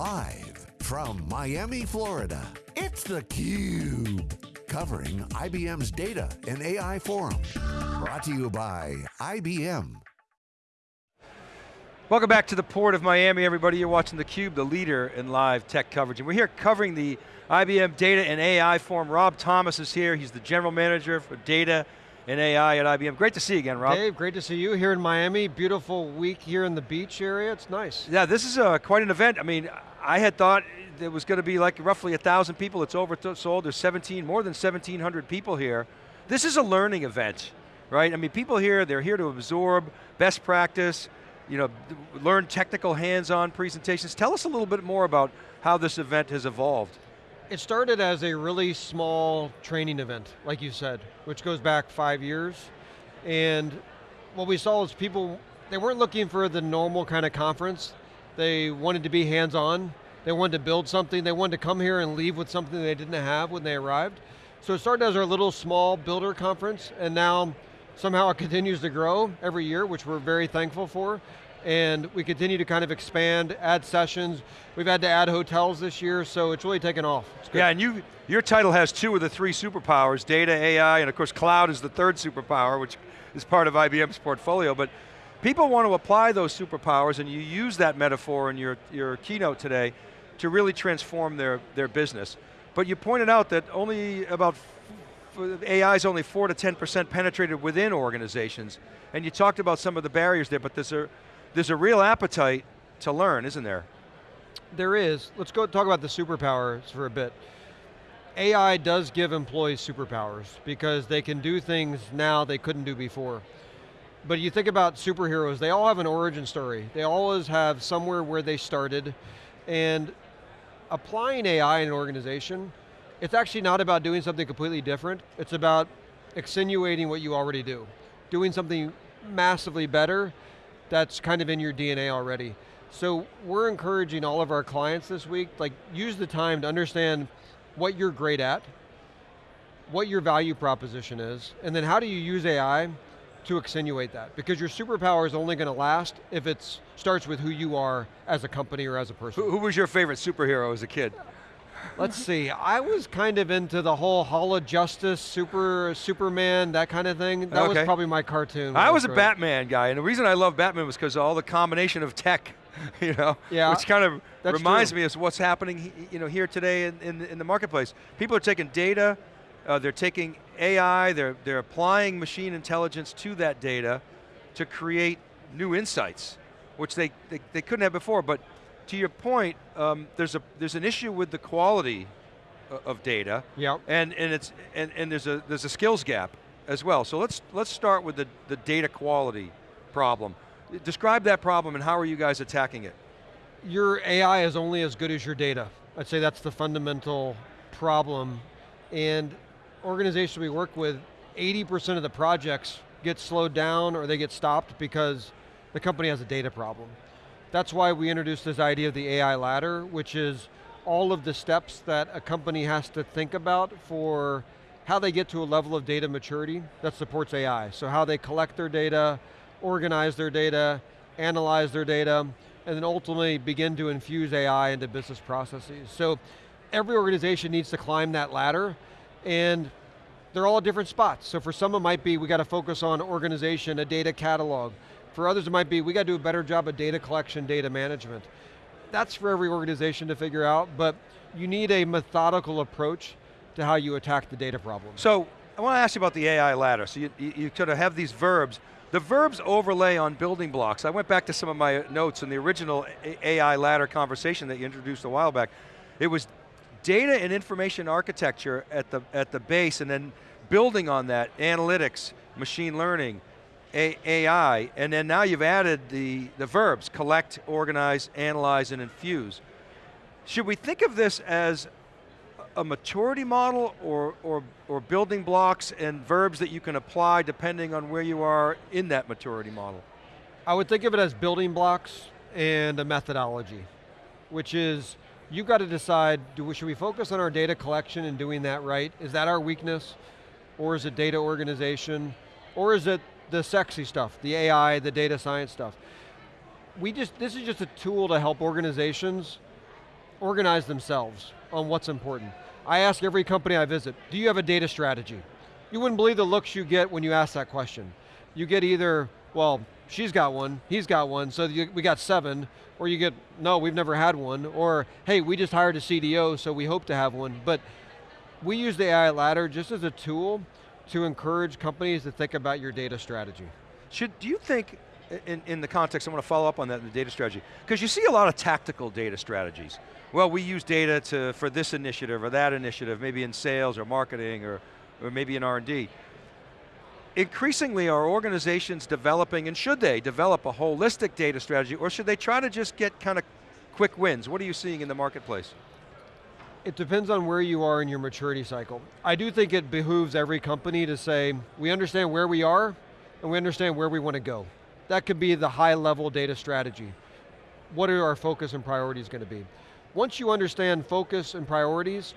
Live from Miami, Florida, it's theCUBE. Covering IBM's Data and AI Forum. Brought to you by IBM. Welcome back to the Port of Miami, everybody. You're watching theCUBE, the leader in live tech coverage. And we're here covering the IBM Data and AI Forum. Rob Thomas is here. He's the General Manager for Data and AI at IBM. Great to see you again, Rob. Dave, great to see you here in Miami. Beautiful week here in the beach area. It's nice. Yeah, this is uh, quite an event. I mean, I had thought it was going to be like roughly a thousand people. It's oversold. There's 17, more than 1,700 people here. This is a learning event, right? I mean, people here, they're here to absorb best practice, you know, learn technical hands-on presentations. Tell us a little bit more about how this event has evolved. It started as a really small training event, like you said, which goes back five years. And what we saw was people, they weren't looking for the normal kind of conference. They wanted to be hands-on. They wanted to build something. They wanted to come here and leave with something they didn't have when they arrived. So it started as our little small builder conference, and now somehow it continues to grow every year, which we're very thankful for. And we continue to kind of expand, add sessions. We've had to add hotels this year, so it's really taken off. Yeah, and you, your title has two of the three superpowers, data, AI, and of course cloud is the third superpower, which is part of IBM's portfolio, but people want to apply those superpowers and you use that metaphor in your, your keynote today to really transform their, their business. But you pointed out that only about AI is only 4 to 10% penetrated within organizations. And you talked about some of the barriers there, but there's a, there's a real appetite to learn, isn't there? There is. Let's go talk about the superpowers for a bit. AI does give employees superpowers because they can do things now they couldn't do before. But you think about superheroes, they all have an origin story. They always have somewhere where they started, and applying AI in an organization it's actually not about doing something completely different. It's about accentuating what you already do. Doing something massively better that's kind of in your DNA already. So we're encouraging all of our clients this week, like use the time to understand what you're great at, what your value proposition is, and then how do you use AI to accentuate that? Because your superpower is only going to last if it starts with who you are as a company or as a person. Who, who was your favorite superhero as a kid? Let's see, I was kind of into the whole Hall of Justice, Super, Superman, that kind of thing. That okay. was probably my cartoon. I was, a Batman guy, and the reason I love Batman was because all the combination of tech, you know, yeah, which kind of reminds true. me of what's happening you know, here today in, in, in the marketplace. People are taking data, uh, they're taking AI, they're, they're applying machine intelligence to that data to create new insights, which they, they, they couldn't have before, but to your point, um, there's a there's an issue with the quality of data. Yeah. And and it's and, and there's a there's a skills gap as well. So let's let's start with the, the data quality problem. Describe that problem and how are you guys attacking it? Your AI is only as good as your data. I'd say that's the fundamental problem. And organizations we work with, 80% of the projects get slowed down or they get stopped because the company has a data problem. That's why we introduced this idea of the AI ladder, which is all of the steps that a company has to think about for how they get to a level of data maturity that supports AI. So how they collect their data, organize their data, analyze their data, and then ultimately begin to infuse AI into business processes. So every organization needs to climb that ladder, and they're all at different spots. So for some it might be, we got to focus on organization, a data catalog. For others it might be, we got to do a better job of data collection, data management. That's for every organization to figure out, but you need a methodical approach to how you attack the data problem. So, I want to ask you about the AI ladder. So you, you, you sort of have these verbs. The verbs overlay on building blocks. I went back to some of my notes in the original AI ladder conversation that you introduced a while back. It was data and information architecture at the, at the base and then building on that, analytics, machine learning, a AI, and then now you've added the, the verbs, collect, organize, analyze, and infuse. Should we think of this as a maturity model or, or, or building blocks and verbs that you can apply depending on where you are in that maturity model? I would think of it as building blocks and a methodology, which is, you've got to decide, do, should we focus on our data collection and doing that right? Is that our weakness? Or is it data organization? Or is it the sexy stuff, the AI, the data science stuff. We just, this is just a tool to help organizations organize themselves on what's important. I ask every company I visit, do you have a data strategy? You wouldn't believe the looks you get when you ask that question. You get either, well, she's got one, he's got one, so you, we got seven, or you get, no, we've never had one, or hey, we just hired a CDO, so we hope to have one. But we use the AI ladder just as a tool to encourage companies to think about your data strategy. Should, do you think, in, in the context, I want to follow up on that in the data strategy, because you see a lot of tactical data strategies. Well, we use data to, for this initiative or that initiative, maybe in sales or marketing or, or maybe in R&D. Increasingly, are organizations developing, and should they, develop a holistic data strategy, or should they try to just get kind of quick wins? What are you seeing in the marketplace? It depends on where you are in your maturity cycle. I do think it behooves every company to say, we understand where we are, and we understand where we want to go. That could be the high level data strategy. What are our focus and priorities going to be? Once you understand focus and priorities,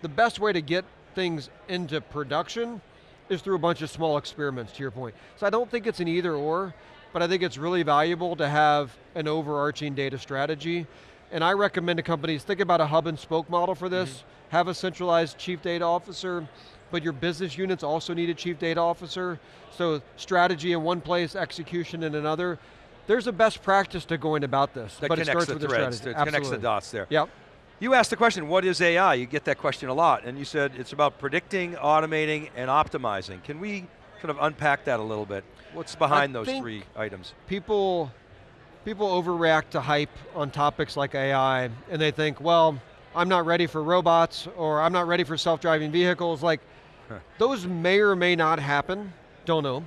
the best way to get things into production is through a bunch of small experiments, to your point. So I don't think it's an either or, but I think it's really valuable to have an overarching data strategy and I recommend to companies, think about a hub and spoke model for this, mm -hmm. have a centralized chief data officer, but your business units also need a chief data officer, so strategy in one place, execution in another. There's a best practice to going about this, that but it starts the with threads, the strategy. It connects the dots there. Yep. You asked the question, what is AI? You get that question a lot, and you said it's about predicting, automating, and optimizing. Can we kind of unpack that a little bit? What's behind I those three items? People people overreact to hype on topics like AI and they think, well, I'm not ready for robots or I'm not ready for self-driving vehicles. Like, huh. those may or may not happen, don't know.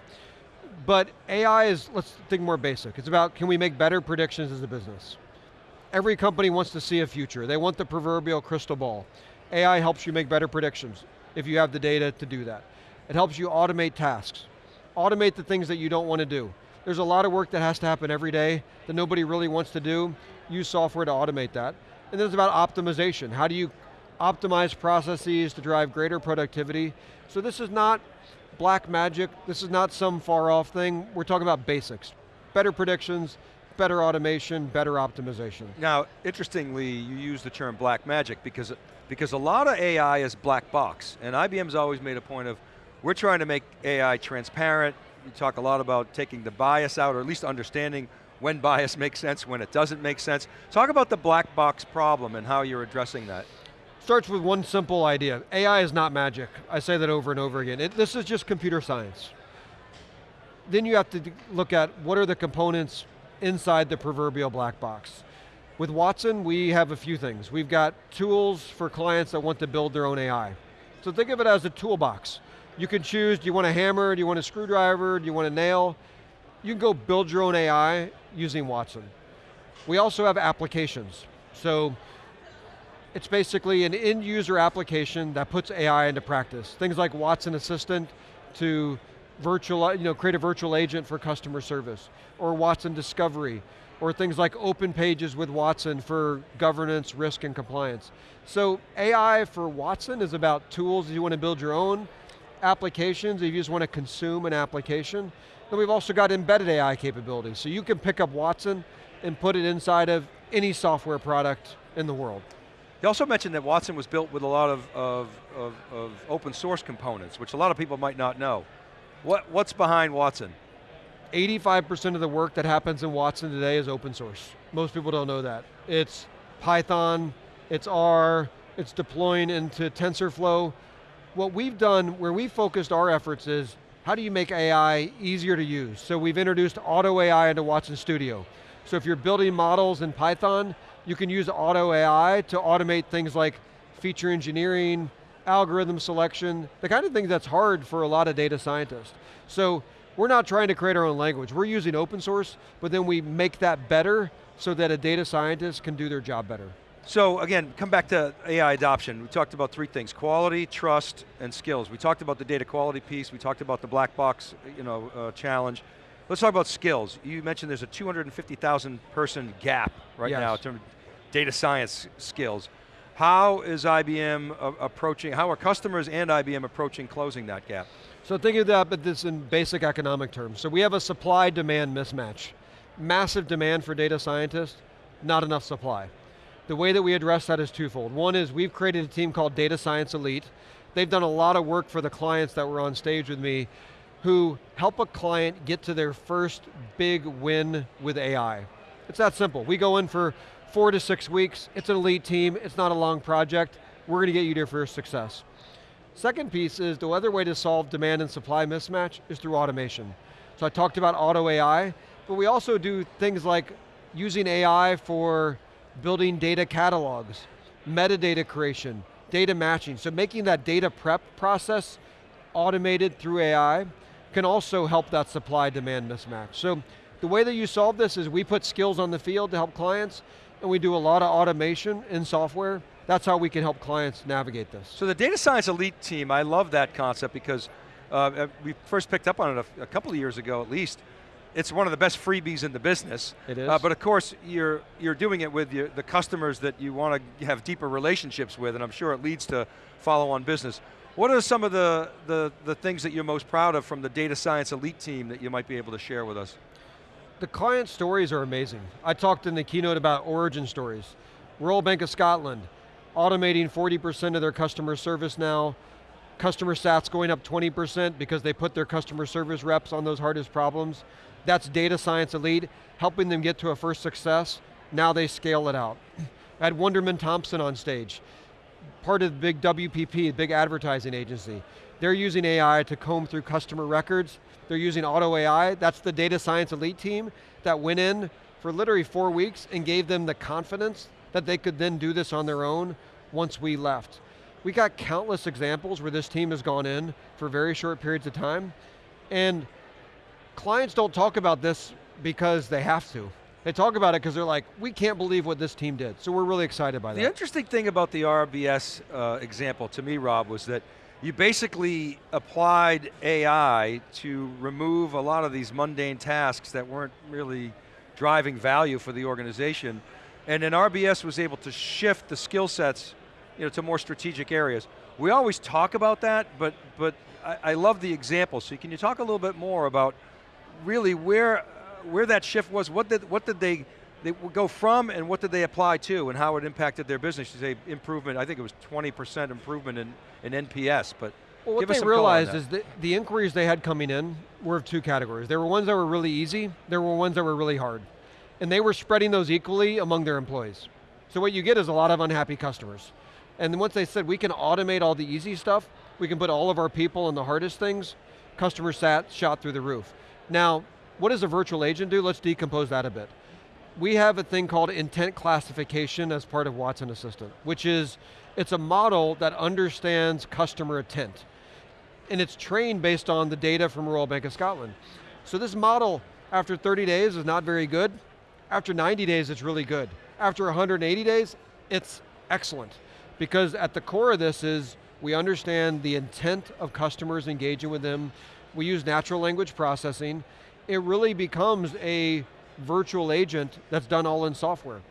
But AI is, let's think more basic. It's about, can we make better predictions as a business? Every company wants to see a future. They want the proverbial crystal ball. AI helps you make better predictions if you have the data to do that. It helps you automate tasks. Automate the things that you don't want to do. There's a lot of work that has to happen every day that nobody really wants to do. Use software to automate that. And then it's about optimization. How do you optimize processes to drive greater productivity? So this is not black magic, this is not some far off thing, we're talking about basics. Better predictions, better automation, better optimization. Now, interestingly, you use the term black magic because, because a lot of AI is black box, and IBM's always made a point of, we're trying to make AI transparent, you talk a lot about taking the bias out, or at least understanding when bias makes sense, when it doesn't make sense. Talk about the black box problem and how you're addressing that. Starts with one simple idea. AI is not magic. I say that over and over again. It, this is just computer science. Then you have to look at what are the components inside the proverbial black box. With Watson, we have a few things. We've got tools for clients that want to build their own AI. So think of it as a toolbox. You can choose, do you want a hammer, do you want a screwdriver, do you want a nail? You can go build your own AI using Watson. We also have applications. So it's basically an end user application that puts AI into practice. Things like Watson Assistant to virtual, you know, create a virtual agent for customer service, or Watson Discovery, or things like OpenPages with Watson for governance, risk, and compliance. So AI for Watson is about tools you want to build your own, applications, if you just want to consume an application. Then we've also got embedded AI capabilities. So you can pick up Watson and put it inside of any software product in the world. You also mentioned that Watson was built with a lot of, of, of, of open source components, which a lot of people might not know. What, what's behind Watson? 85% of the work that happens in Watson today is open source. Most people don't know that. It's Python, it's R, it's deploying into TensorFlow, what we've done, where we focused our efforts is, how do you make AI easier to use? So we've introduced Auto AI into Watson Studio. So if you're building models in Python, you can use Auto AI to automate things like feature engineering, algorithm selection, the kind of thing that's hard for a lot of data scientists. So we're not trying to create our own language. We're using open source, but then we make that better so that a data scientist can do their job better. So again, come back to AI adoption. We talked about three things, quality, trust, and skills. We talked about the data quality piece, we talked about the black box you know, uh, challenge. Let's talk about skills. You mentioned there's a 250,000 person gap right yes. now in terms of data science skills. How is IBM uh, approaching, how are customers and IBM approaching closing that gap? So think of that, but this in basic economic terms. So we have a supply-demand mismatch. Massive demand for data scientists, not enough supply The way that we address that is twofold. One is we've created a team called Data Science Elite. They've done a lot of work for the clients that were on stage with me who help a client get to their first big win with AI. It's that simple. We go in for four to six weeks, it's an elite team, it's not a long project, we're going to get you to your first success. Second piece is the other way to solve demand and supply mismatch is through automation. So I talked about auto AI, but we also do things like using AI for building data catalogs, metadata creation, data matching. So making that data prep process automated through AI can also help that supply demand mismatch. So the way that you solve this is we put skills on the field to help clients and we do a lot of automation in software. That's how we can help clients navigate this. So the data science elite team, I love that concept because uh, uh we first picked up on it a, a couple of years ago at least, it's one of the best freebies in the business. It is. Uh, but of course, you're, you're doing it with your, the customers that you want to have deeper relationships with, and I'm sure it leads to follow-on business. What are some of the, the, the things that you're most proud of from the data science elite team that you might be able to share with us? The client stories are amazing. I talked in the keynote about origin stories. Royal Bank of Scotland, automating 40% of their customer service now, customer stats going up 20% because they put their customer service reps on those hardest problems. That's data science elite, helping them get to a first success. Now they scale it out. I had Wunderman Thompson on stage, part of the big WPP, big advertising agency. They're using AI to comb through customer records. They're using auto AI. That's the data science elite team that went in for literally four weeks and gave them the confidence that they could then do this on their own once we left. We got countless examples where this team has gone in for very short periods of time and clients don't talk about this because they have to. They talk about it because they're like, we can't believe what this team did. So we're really excited by that. The interesting thing about the RBS uh, example to me, Rob, was that you basically applied AI to remove a lot of these mundane tasks that weren't really driving value for the organization. And then RBS was able to shift the skill sets you know, to more strategic areas. We always talk about that, but, but I, I love the example. So can you talk a little bit more about really where, where that shift was, what did, what did they, they go from and what did they apply to and how it impacted their business? You say improvement, I think it was 20% improvement in, in NPS, but well, what they realized is that the inquiries they had coming in were of two categories. There were ones that were really easy, there were ones that were really hard. And they were spreading those equally among their employees. So what you get is a lot of unhappy customers. And then once they said, we can automate all the easy stuff, we can put all of our people on the hardest things, customer sat shot through the roof. Now, what does a virtual agent do? Let's decompose that a bit. We have a thing called intent classification as part of Watson Assistant, which is, it's a model that understands customer intent. And it's trained based on the data from Royal Bank of Scotland. So this model, after 30 days, is not very good. After 90 days, it's really good. After 180 days, it's excellent. Because at the core of this is, we understand the intent of customers engaging with them, we use natural language processing, it really becomes a virtual agent that's done all in software.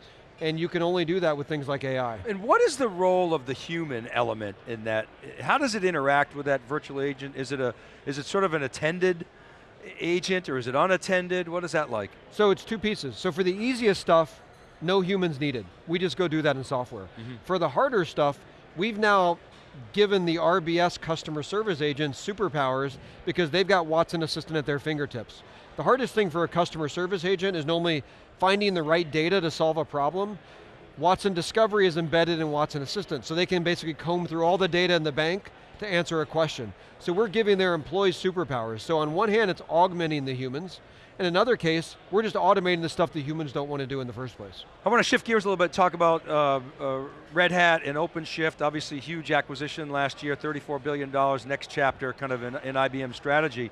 And you can only do that with things like AI. And what is the role of the human element in that? How does it interact with that virtual agent? Is it, a, is it sort of an attended agent or is it unattended? What is that like? So it's two pieces. So for the easiest stuff, no humans needed. We just go do that in software. Mm -hmm. For the harder stuff, we've now given the RBS customer service agents superpowers because they've got Watson Assistant at their fingertips. The hardest thing for a customer service agent is normally finding the right data to solve a problem. Watson Discovery is embedded in Watson Assistant, so they can basically comb through all the data in the bank to answer a question. So we're giving their employees superpowers. So on one hand, it's augmenting the humans, in another case, we're just automating the stuff that humans don't want to do in the first place. I want to shift gears a little bit, talk about uh, uh, Red Hat and OpenShift, obviously huge acquisition last year, $34 billion, next chapter kind of in, in IBM strategy.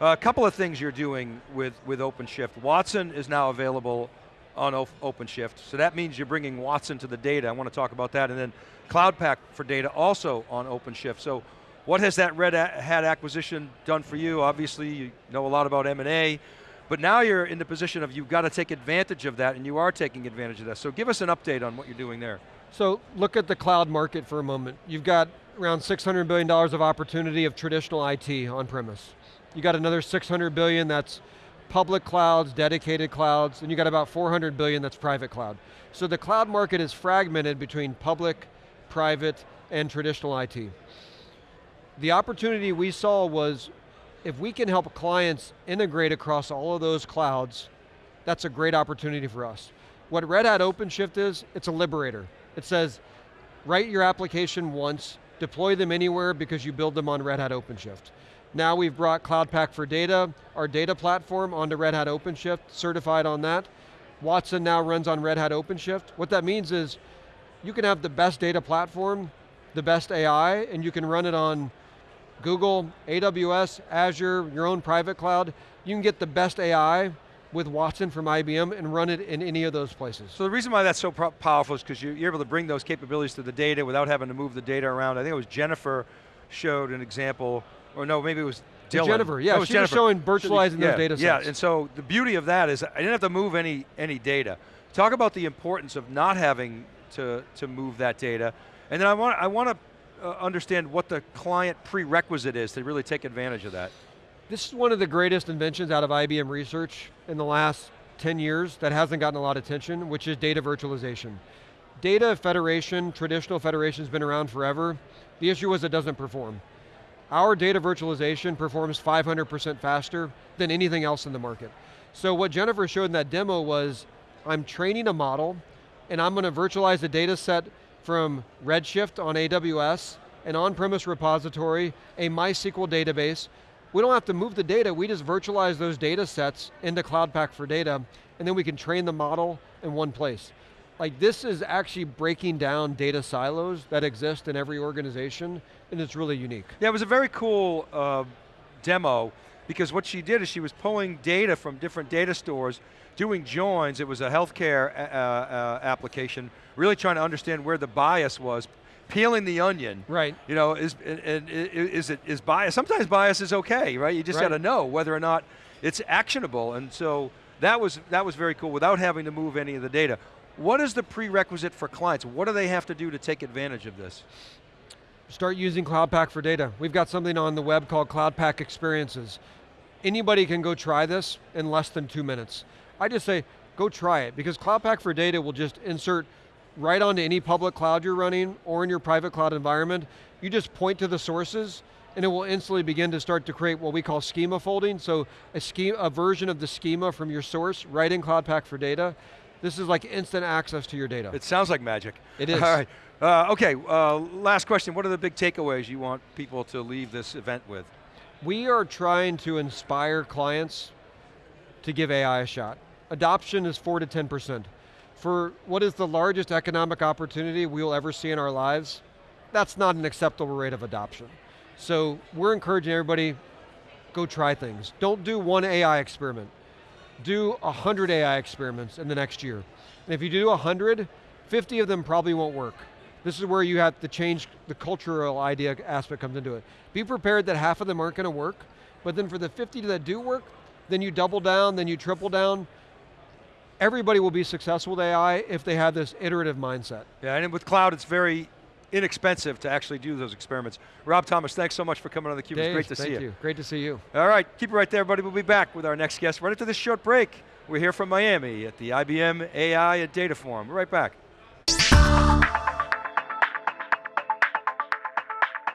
Uh, a couple of things you're doing with, with OpenShift. Watson is now available on o OpenShift, so that means you're bringing Watson to the data. I want to talk about that, and then Cloud Pak for data also on OpenShift. So what has that Red Hat acquisition done for you? Obviously, you know a lot about M&A. But now you're in the position of you've got to take advantage of that and you are taking advantage of that. So give us an update on what you're doing there. So look at the cloud market for a moment. You've got around $600 billion of opportunity of traditional IT on premise. You got another 600 billion that's public clouds, dedicated clouds, and you got about 400 billion that's private cloud. So the cloud market is fragmented between public, private, and traditional IT. The opportunity we saw was if we can help clients integrate across all of those clouds, that's a great opportunity for us. What Red Hat OpenShift is, it's a liberator. It says, write your application once, deploy them anywhere because you build them on Red Hat OpenShift. Now we've brought Cloud Pak for Data, our data platform, onto Red Hat OpenShift, certified on that. Watson now runs on Red Hat OpenShift. What that means is, you can have the best data platform, the best AI, and you can run it on Google, AWS, Azure, your own private cloud. You can get the best AI with Watson from IBM and run it in any of those places. So the reason why that's so powerful is because you're able to bring those capabilities to the data without having to move the data around. I think it was Jennifer showed an example, or no, maybe it was Dylan. Jennifer, yeah, no, she Jennifer. was showing virtualizing yeah, those data sets. Yeah, and so the beauty of that is I didn't have to move any, any data. Talk about the importance of not having to, to move that data. And then I want, I want to uh, understand what the client prerequisite is to really take advantage of that. This is one of the greatest inventions out of IBM research in the last 10 years that hasn't gotten a lot of attention, which is data virtualization. Data federation, traditional federation has been around forever. The issue was it doesn't perform. Our data virtualization performs 500% faster than anything else in the market. So what Jennifer showed in that demo was, I'm training a model, and I'm going to virtualize the data set from Redshift on AWS, an on-premise repository, a MySQL database. We don't have to move the data, we just virtualize those data sets into Cloud Pak for Data, and then we can train the model in one place. Like this is actually breaking down data silos that exist in every organization, and it's really unique. Yeah, it was a very cool uh, demo, because what she did is she was pulling data from different data stores, doing joins, it was a healthcare uh, uh, application, really trying to understand where the bias was, peeling the onion. Right. You know, is, and, is it is bias? Sometimes bias is okay, right? You just right. got to know whether or not it's actionable, and so that was that was very cool without having to move any of the data. What is the prerequisite for clients? What do they have to do to take advantage of this? Start using Cloud Pak for data. We've got something on the web called Cloud Pak Experiences. Anybody can go try this in less than two minutes. I just say, go try it, because Cloud Pak for data will just insert right onto any public cloud you're running or in your private cloud environment. You just point to the sources and it will instantly begin to start to create what we call schema folding. So a, schema, a version of the schema from your source right in Cloud Pak for data. This is like instant access to your data. It sounds like magic. It is. All right. Uh, okay, uh, last question. What are the big takeaways you want people to leave this event with? We are trying to inspire clients to give AI a shot. Adoption is four to 10%. For what is the largest economic opportunity we will ever see in our lives, that's not an acceptable rate of adoption. So we're encouraging everybody, go try things. Don't do one AI experiment do 100 AI experiments in the next year. And if you do 100, 50 of them probably won't work. This is where you have to change the cultural idea aspect comes into it. Be prepared that half of them aren't going to work, but then for the 50 that do work, then you double down, then you triple down. Everybody will be successful with AI if they have this iterative mindset. Yeah, and with cloud, it's very inexpensive to actually do those experiments. Rob Thomas, thanks so much for coming on theCUBE. Dave, it's great to see you. you. Great to see you. All right, keep it right there, buddy. We'll be back with our next guest right after this short break. We're here from Miami at the IBM AI and Data Forum. We're right back.